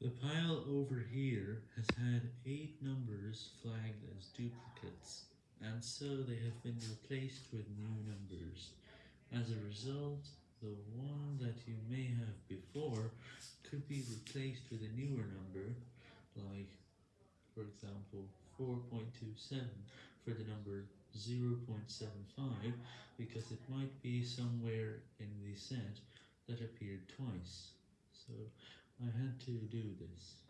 The pile over here has had 8 numbers flagged as duplicates, and so they have been replaced with new numbers. As a result, the one that you may have before could be replaced with a newer number, like, for example, 4.27 for the number 0.75, because it might be somewhere in the set that appeared twice, I had to do this.